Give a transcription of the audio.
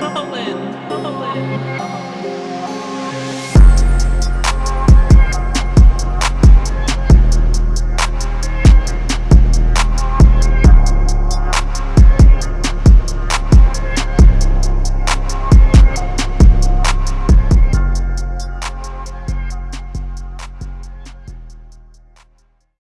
Colin, Colin.